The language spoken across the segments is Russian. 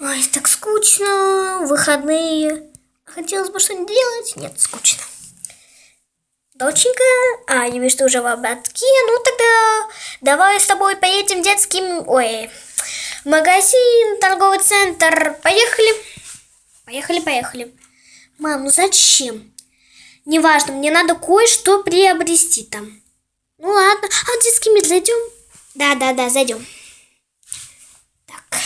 Ой, так скучно. Выходные. Хотелось бы что-нибудь делать. Нет, скучно. Доченька, а, я вижу, что уже в обратке. Ну, тогда давай с тобой поедем в детский... Ой, магазин, торговый центр. Поехали. Поехали, поехали. Мам, ну зачем? Неважно, мне надо кое-что приобрести там. Ну ладно. А в детский мир зайдем? Да, да, да, зайдем. Так.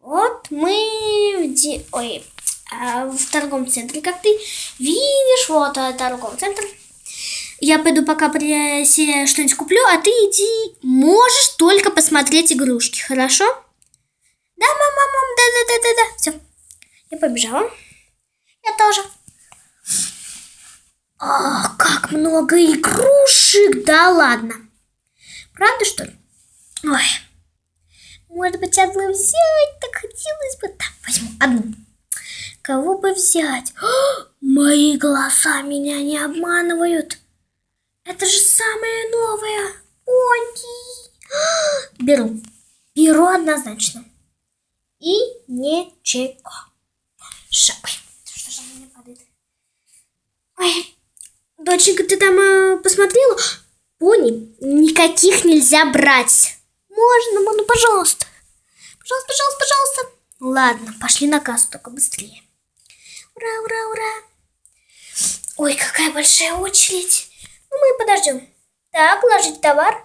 Вот мы в де... Ой, а, в торговом центре, как ты видишь, вот а, торговый центр. Я пойду пока при... себе что-нибудь куплю, а ты иди. Можешь только посмотреть игрушки, хорошо? Да, мама, мам, да, да, да, да, да. Все. Я побежала. Я тоже. Ах, как много игрушек! Да ладно. Правда, что ли? Ой. Может быть, одну взять? Так хотелось бы. Так, возьму одну. Кого бы взять? О, мои глаза меня не обманывают. Это же самое новое. Понти. Беру. Беру однозначно. И ничего. Шапкой. Что же мне падает? Ой, доченька, ты там э, посмотрела? Пони, никаких нельзя брать. Можно, ну, пожалуйста. Пожалуйста, пожалуйста, пожалуйста. Ладно, пошли на кассу, только быстрее. Ура, ура, ура. Ой, какая большая очередь. Ну, мы подождем. Так, ложить товар.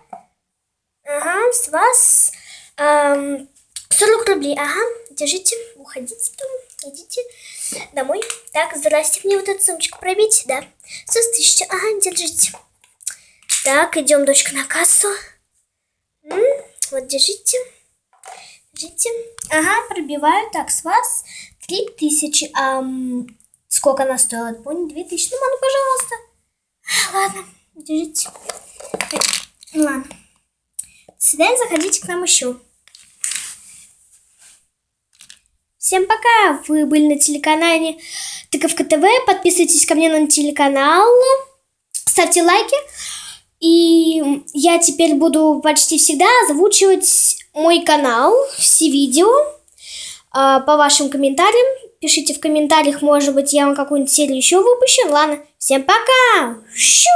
Ага, с вас эм, 40 рублей. Ага, держите, уходите там, идите домой. Так, здрасте, мне вот эту сумочку пробить, да. Все, тысяча, ага, держите. Так, идем, дочка, на кассу. М, вот, держите. Держите. Ага, пробиваю. Так, с вас три тысячи. Ам, сколько она стоила? Понял, две тысячи. Ну, мама, пожалуйста. А, Ладно, держите. Ладно. До заходите к нам еще. Всем пока! Вы были на телеканале Тыковка ТВ. Подписывайтесь ко мне на телеканал. Ставьте лайки. И я теперь буду почти всегда озвучивать мой канал, все видео а, по вашим комментариям. Пишите в комментариях, может быть, я вам какую-нибудь серию еще выпущу. Ладно, всем пока! Щу!